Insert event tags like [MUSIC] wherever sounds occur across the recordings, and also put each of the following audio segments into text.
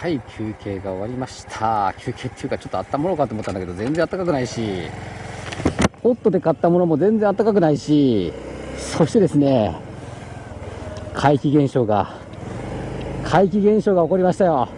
はい休憩が終わりました。休憩っていうかちょっとあったものかと思ったんだけど全然暖かくないし。ホットで買ったものも全然暖かくないし。そしてですね怪奇現象が怪奇現象が起こりましたよ。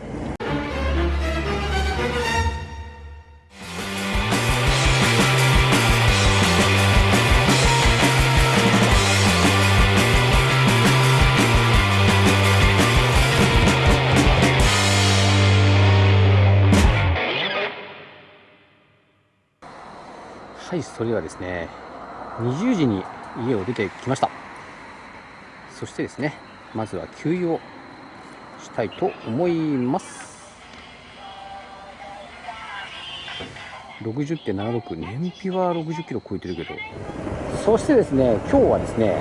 はいそれではですね20時に家を出てきました。そしてですねまずは給油をしたいと思います。60.76燃費は60キロ超えてるけど。そしてですね今日はですね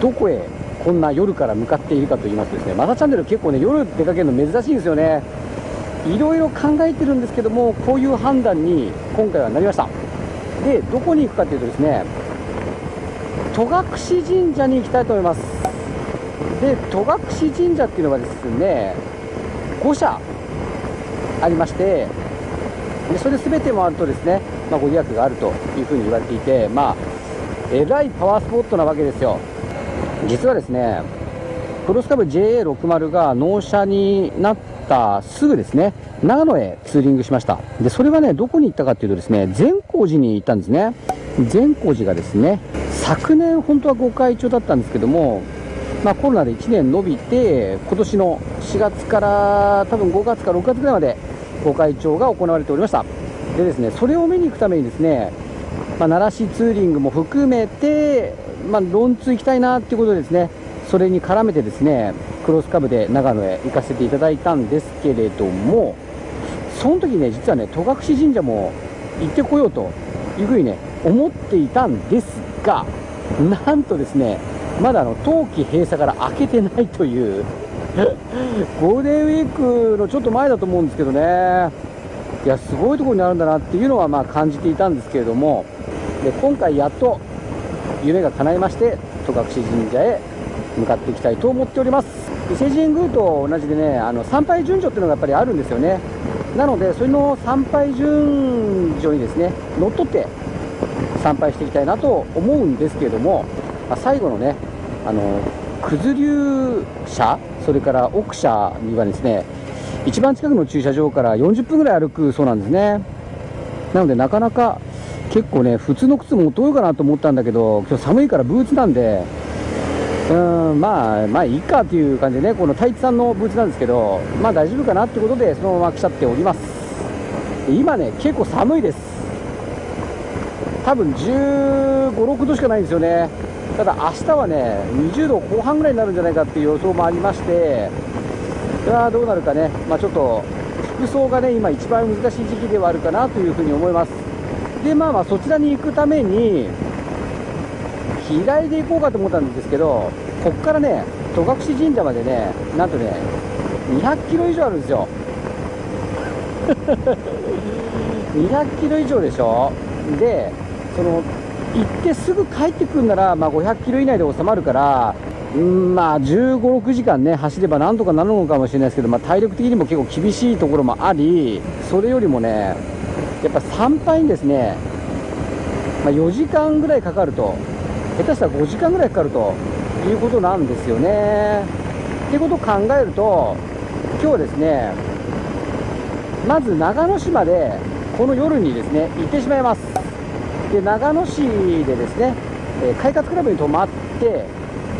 どこへこんな夜から向かっているかと言いますとですねマサチャンネル結構ね夜出かけるの珍しいんですよね。いろいろ考えてるんですけどもこういう判断に今回はなりました。でどこに行くかというとですね戸隠神社に行きたいと思います。で戸隠神社っていうのはですね5社ありましてでそれ全て回るとですね、まあ、ご利益があるというふうに言われていてまあえらいパワースポットなわけですよ。実はですねクロスカブ JA60 が納車になったすぐですね長野へツーリングしました。でそれはねどこに行ったかっていうとですね善光寺に行ったんですね。善光寺がですね昨年本当はご開帳だったんですけどもまあ、コロナで1年延びて今年の4月から多分5月か6月ぐらいまでご開帳が行われておりました。でですねそれを見に行くためにですね、まあ、奈良市ツーリングも含めて、まあ、ロンツ行きたいなっていうことでですねそれに絡めてですねクロスカブで長野へ行かせていただいたんですけれどもその時ね実はね戸隠神社も行ってこようというふうにね思っていたんですがなんとですねまだあの冬季閉鎖から開けてないという [LAUGHS] ゴールデンウィークのちょっと前だと思うんですけどね。いやすごいところにあるんだなっていうのはまあ感じていたんですけれどもで今回やっと夢が叶いまして戸隠神社へ向かっていきたいと思っております。伊勢神宮と同じでねあの参拝順序っていうのがやっぱりあるんですよね。なのでそれの参拝順序にですね乗っ取って参拝していきたいなと思うんですけれども、ま、最後のねあの九頭竜社それから奥社にはですね一番近くの駐車場から40分ぐらい歩くそうなんですね。なのでなかなか結構ね普通の靴持ってこようかなと思ったんだけど今日寒いからブーツなんでうんまあまあいいかっていう感じでねこのタイツさんのブーツなんですけどまあ大丈夫かなってことでそのまま来ちゃっております。今ね結構寒いです。多分1 5 6度しかないんですよね。ただ明日はね20度後半ぐらいになるんじゃないかっていう予想もありましてそれはどうなるかね、まあ、ちょっと服装がね今一番難しい時期ではあるかなというふうに思います。でまあまあそちらに行くために日帰りで行こうかと思ったんですけどここからね戸隠神社までねなんとね200キロ以上あるんですよ。[LAUGHS] 200キロ以上でしょ？でその行ってすぐ帰ってくるなら、まあ、500キロ以内で収まるから、うんまあ、15、6時間ね、走ればなんとかなるのかもしれないですけど、まあ、体力的にも結構厳しいところもあり、それよりもね、やっぱ参拝にですね、まあ、4時間ぐらいかかると、下手したら5時間ぐらいかかるということなんですよね。っていうことを考えると、今日はですね、まず長野市までこの夜にですね行ってしまいます。で長野市でですね、え快活クラブに泊まって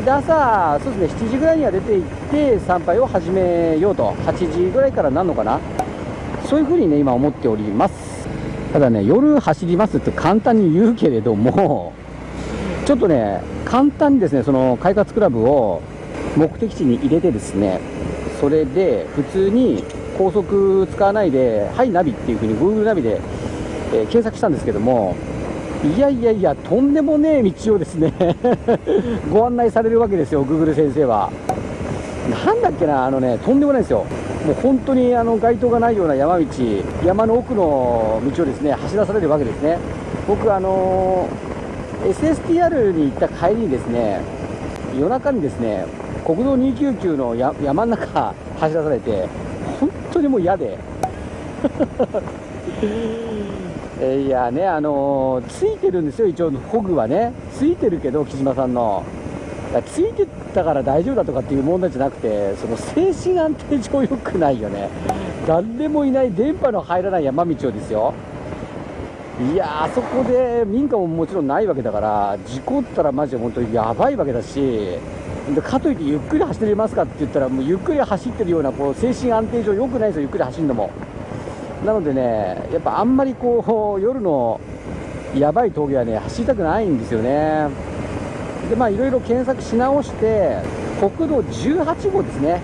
で朝そうですね7時ぐらいには出て行って参拝を始めようと8時ぐらいからなるのかなそういうふうにね今思っておりますただね夜走りますって簡単に言うけれどもちょっとね簡単にですねその快活クラブを目的地に入れてですねそれで普通に高速使わないで「はいナビ」っていうふうに Google ナビで、えー検索したんですけどもいやいやいや、とんでもねえ道をですね [LAUGHS] ご案内されるわけですよ、グーグル先生は。なんだっけな、あのね、とんでもないですよ。もう本当にあの街灯がないような山道、山の奥の道をですね走らされるわけですね。僕、あのー SSTR に行った帰りにですね、夜中にですね、国道299の山の中走らされて、本当にもう嫌で。[LAUGHS] いやねあの、ついてるんですよ一応ホグはね。ついてるけど木島さんの。ついてたから大丈夫だとかっていう問題じゃなくてその精神安定上良くないよね。誰もいない電波の入らない山道をですよ。いやあそこで民家ももちろんないわけだから事故ったらマジで本当にやばいわけだしかといってゆっくり走れますかって言ったらもうゆっくり走ってるようなこう精神安定上良くないですよゆっくり走るのも。なのでねやっぱあんまりこう夜のやばい峠はね走りたくないんですよね。でまあいろいろ検索し直して国道18号ですね。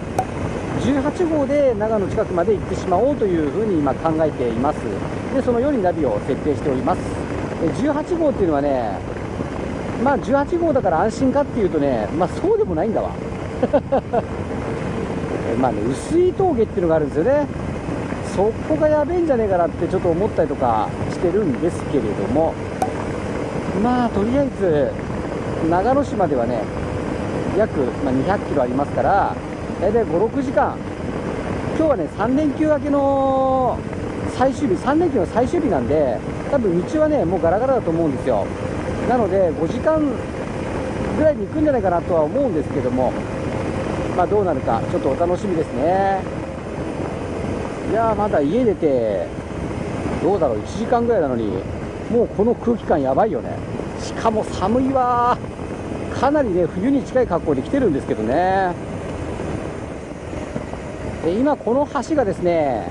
18号で長野近くまで行ってしまおうというふうに今考えています。でそのようにナビを設定しております。18号っていうのはねまあ18号だから安心かっていうとねまあそうでもないんだわ。[LAUGHS] まあね薄い峠っていうのがあるんですよね。そこがやべえんじゃねえかなってちょっと思ったりとかしてるんですけれども。まあとりあえず長野市まではね約、ま200キロありますから大体56時間。今日はね3連休明けの最終日3連休の最終日なんで多分道はねもうガラガラだと思うんですよ。なので5時間ぐらいに行くんじゃないかなとは思うんですけどもまあどうなるかちょっとお楽しみですね。いやーまだ家出てどうだろう1時間ぐらいなのにもうこの空気感やばいよね。しかも寒いわかなりね冬に近い格好で来てるんですけどね。今この橋がですね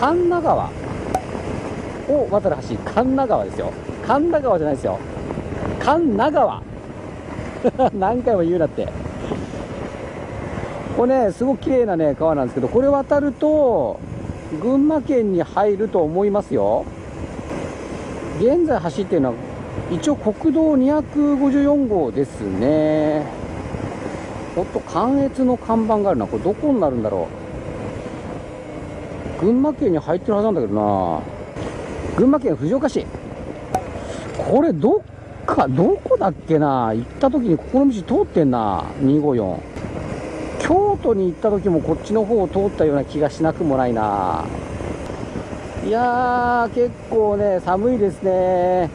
神田川を渡る橋。神田川ですよ。神田川じゃないですよ。神田川。[LAUGHS] 何回も言うなって。これねすごく綺麗なね川なんですけどこれ渡ると群馬県に入ると思いますよ。現在走ってるのは一応国道254号ですね。おっと関越の看板があるな。これどこになるんだろう。群馬県に入ってるはずなんだけどな。群馬県藤岡市。これどっかどこだっけな。行った時にここの道通ってんな。254京都に行った時もこっちの方を通ったような気がしなくもないな。いやー結構ね寒いですね。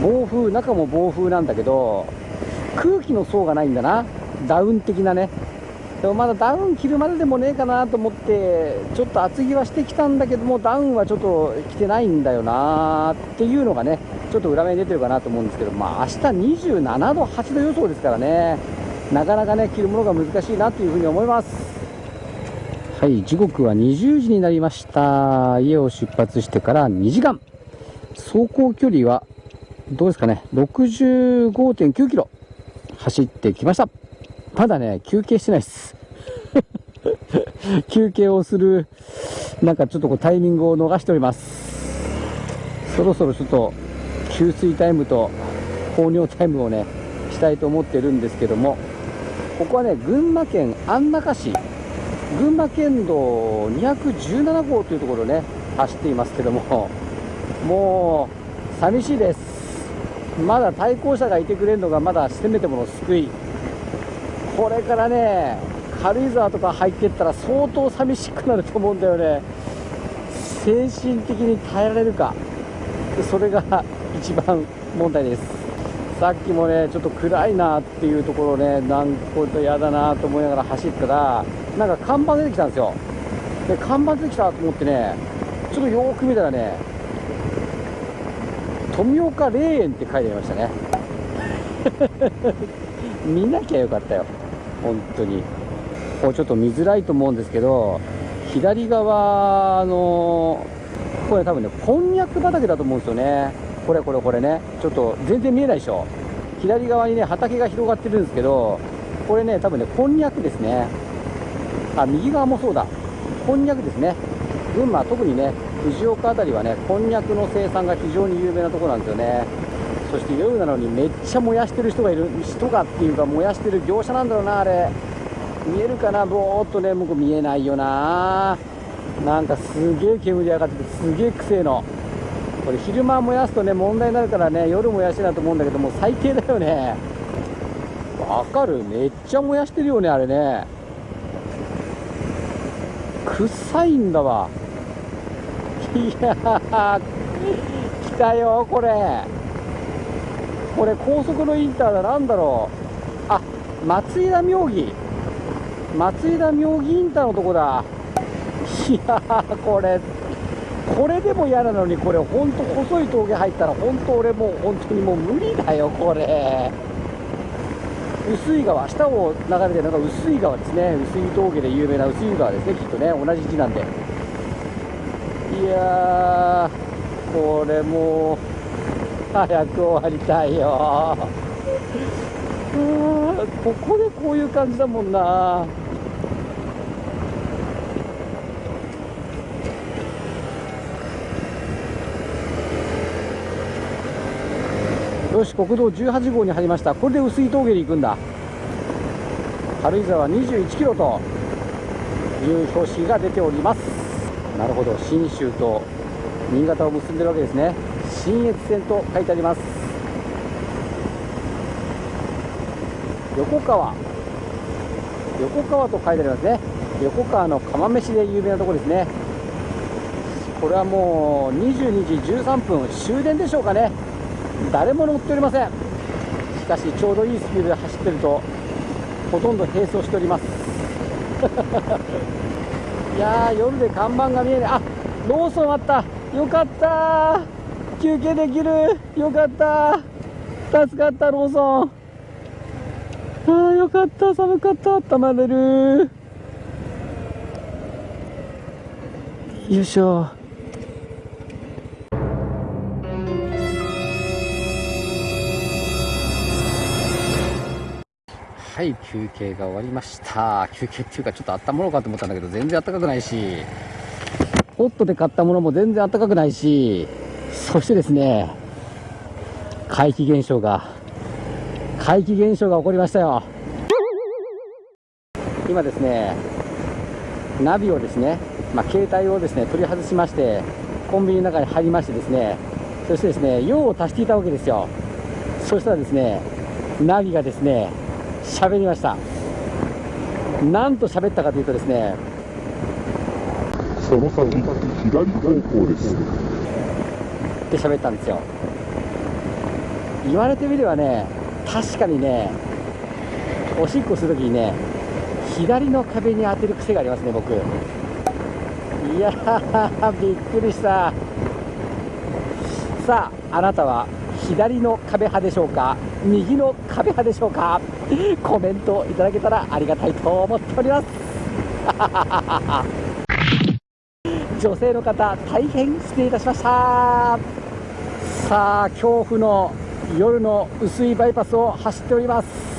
暴風中も暴風なんだけど空気の層がないんだな。ダウン的なね。でもまだダウン着るまででもねえかなと思ってちょっと厚着はしてきたんだけどもダウンはちょっと着てないんだよなっていうのがねちょっと裏目に出てるかなと思うんですけどまあ明日27度8度予想ですからね。なかなかね着るものが難しいなというふうに思います。はい時刻は20時になりました。家を出発してから2時間。走行距離はどうですかね、65.9キロ走ってきました。まだね、休憩してないです。[LAUGHS] 休憩をする、なんかちょっとこうタイミングを逃しております。そろそろちょっと給水タイムと放尿タイムをね、したいと思ってるんですけども、ここはね、群馬県安中市、群馬県道217号というところね、走っていますけども、もう、寂しいです。まだ対向車がいてくれるのがまだせめてもの救いこれからね軽井沢とか入ってったら相当寂しくなると思うんだよね。精神的に耐えられるか。それが一番問題です。さっきもねちょっと暗いなっていうところねなんかこれ嫌だなと思いながら走ったらなんか看板出てきたんですよ。で看板出てきたと思ってねちょっとよーく見たらね富岡霊園って書いてありましたね。[LAUGHS] 見なきゃよかったよ。本当に。こうちょっと見づらいと思うんですけど左側のこれ多分ねこんにゃく畑だと思うんですよね。これこれこれね。ちょっと全然見えないでしょ。左側にね畑が広がってるんですけどこれね多分ねこんにゃくですね。あ右側もそうだ。こんにゃくですね。群馬特にね藤岡辺りはねこんにゃくの生産が非常に有名なところなんですよね。そして夜なのにめっちゃ燃やしてる人がいる人がっていうか燃やしてる業者なんだろうなあれ。見えるかな？ぼーっとね向こう見えないよな。なんかすげえ煙上がっててすげえくせえの。これ昼間燃やすとね問題になるからね夜燃やしてなと思うんだけどもう最低だよね。わかる？めっちゃ燃やしてるよねあれね。臭いんだわ。いやー来たよこれ。これ高速のインターだなんだろう？あ松井田妙義。松井田妙義インターのとこだ。いやーこれこれでも嫌なのにこれほんと細い峠入ったら本当俺もう本当にもう無理だよこれ。薄い川下を流れてるのが薄い川ですね。薄い峠で有名な薄い川ですねきっとね。同じ字なんで。いやーこれもう早く終わりたいよ。ここでこういう感じだもんな。よし国道18号に入りました。これで薄い峠に行くんだ。軽井沢21キロという標識が出ております。なるほど信州と新潟を結んでるわけですね。信越線と書いてあります。横川。横川と書いてありますね。横川の釜飯で有名なところですね。これはもう22時13分終電でしょうかね。誰も乗っておりません。しかしちょうどいいスピードで走ってるとほとんど並走しております。[LAUGHS] いやー夜で看板が見えない。あローソンあった。よかった休憩できる。よかった。助かったローソン。ああよかった。寒かった。温まれる。よいしょ。はい休憩が終わりました。休憩っていうかちょっと温まろうかと思ったんだけど全然暖かくないし。ホットで買ったものも全然暖かくないしそしてですね怪奇現象が怪奇現象が起こりましたよ。今ですねナビをですね、まあ、携帯をですね取り外しましてコンビニの中に入りましてですねそしてですね用を足していたわけですよ。そしたらですねナビがですね喋りました。何と喋ったかというとですねその先左方向です。って喋ったんですよ。言われてみればね確かにねおしっこするときにね左の壁に当てる癖がありますね僕。いやーびっくりした。さああなたは左の壁派でしょうか？右の壁派でしょうか？コメントいただけたらありがたいと思っております。[LAUGHS] 女性の方大変失礼いたしました。さあ恐怖の夜の薄いバイパスを走っております。